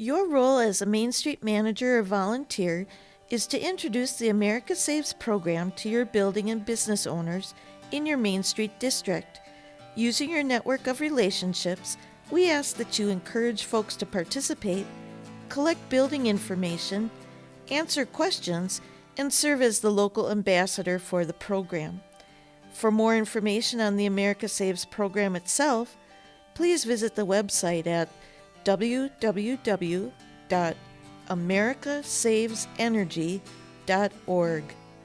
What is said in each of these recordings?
Your role as a Main Street manager or volunteer is to introduce the America Saves program to your building and business owners in your Main Street district. Using your network of relationships, we ask that you encourage folks to participate, collect building information, answer questions, and serve as the local ambassador for the program. For more information on the America Saves program itself, please visit the website at www.americasavesenergy.org.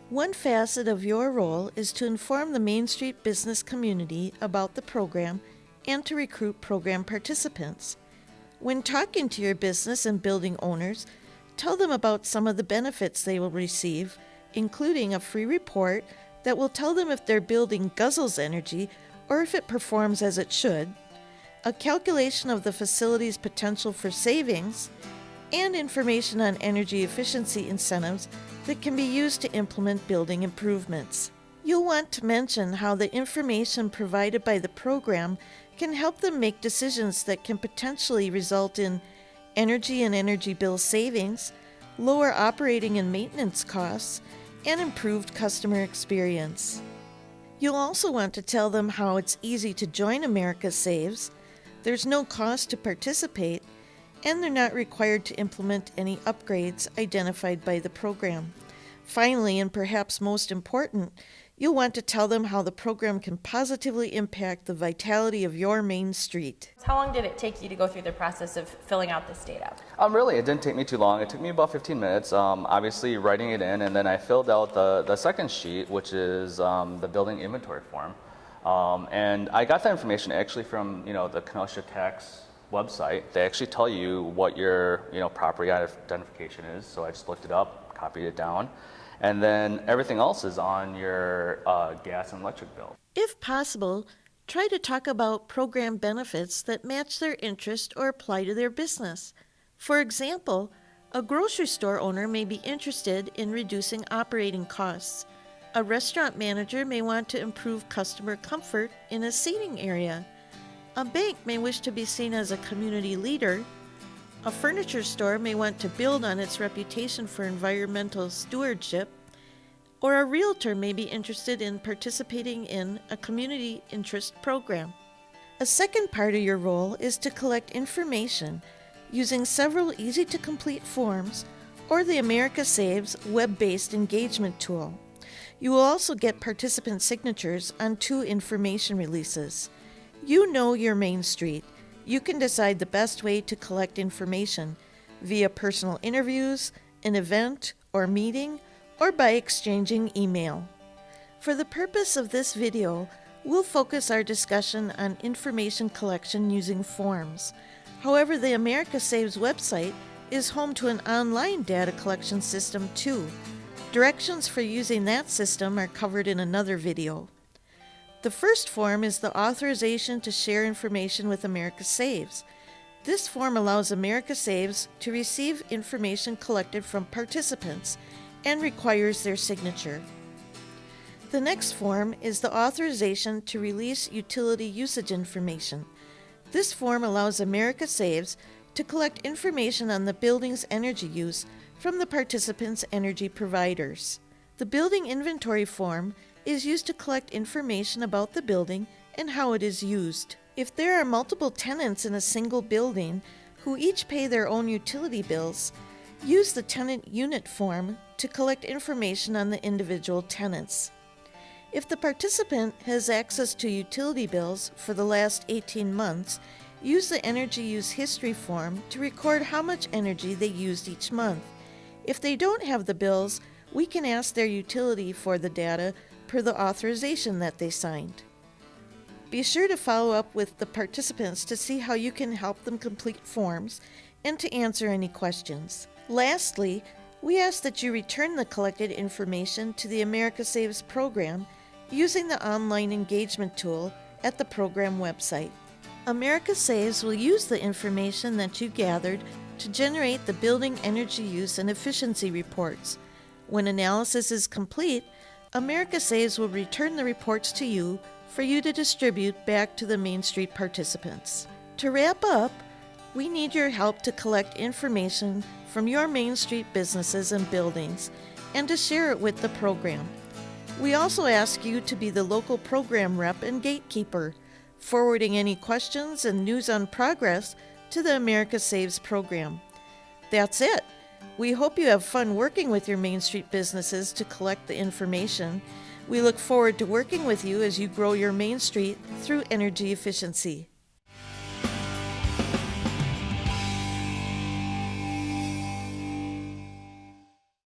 One facet of your role is to inform the Main Street business community about the program and to recruit program participants. When talking to your business and building owners, tell them about some of the benefits they will receive, including a free report that will tell them if their building guzzles energy or if it performs as it should, a calculation of the facility's potential for savings, and information on energy efficiency incentives that can be used to implement building improvements. You'll want to mention how the information provided by the program can help them make decisions that can potentially result in energy and energy bill savings, lower operating and maintenance costs, and improved customer experience. You'll also want to tell them how it's easy to join America Saves, there's no cost to participate, and they're not required to implement any upgrades identified by the program. Finally, and perhaps most important, You'll want to tell them how the program can positively impact the vitality of your main street. How long did it take you to go through the process of filling out this data? Um, really, it didn't take me too long. It took me about 15 minutes, um, obviously writing it in, and then I filled out the, the second sheet, which is um, the building inventory form. Um, and I got that information actually from you know the Kenosha Tax website. They actually tell you what your you know property identification is. So I just looked it up, copied it down. And then everything else is on your uh, gas and electric bill. If possible, try to talk about program benefits that match their interest or apply to their business. For example, a grocery store owner may be interested in reducing operating costs. A restaurant manager may want to improve customer comfort in a seating area. A bank may wish to be seen as a community leader a furniture store may want to build on its reputation for environmental stewardship, or a realtor may be interested in participating in a community interest program. A second part of your role is to collect information using several easy to complete forms or the America Saves web based engagement tool. You will also get participant signatures on two information releases. You know your Main Street you can decide the best way to collect information via personal interviews, an event or meeting, or by exchanging email. For the purpose of this video, we'll focus our discussion on information collection using forms. However, the America Saves website is home to an online data collection system too. Directions for using that system are covered in another video. The first form is the authorization to share information with America Saves. This form allows America Saves to receive information collected from participants and requires their signature. The next form is the authorization to release utility usage information. This form allows America Saves to collect information on the building's energy use from the participants' energy providers. The building inventory form is used to collect information about the building and how it is used. If there are multiple tenants in a single building who each pay their own utility bills, use the tenant unit form to collect information on the individual tenants. If the participant has access to utility bills for the last 18 months, use the energy use history form to record how much energy they used each month. If they don't have the bills, we can ask their utility for the data per the authorization that they signed. Be sure to follow up with the participants to see how you can help them complete forms and to answer any questions. Lastly, we ask that you return the collected information to the America Saves program using the online engagement tool at the program website. America Saves will use the information that you gathered to generate the building energy use and efficiency reports. When analysis is complete, America Saves will return the reports to you for you to distribute back to the Main Street participants. To wrap up, We need your help to collect information from your Main Street businesses and buildings and to share it with the program. We also ask you to be the local program rep and gatekeeper, forwarding any questions and news on progress to the America Saves program. That's it. We hope you have fun working with your Main Street businesses to collect the information. We look forward to working with you as you grow your Main Street through energy efficiency.